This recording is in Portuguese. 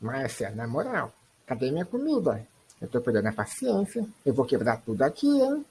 Márcia, assim, na moral, cadê minha comida? Eu tô perdendo a paciência. Eu vou quebrar tudo aqui, hein?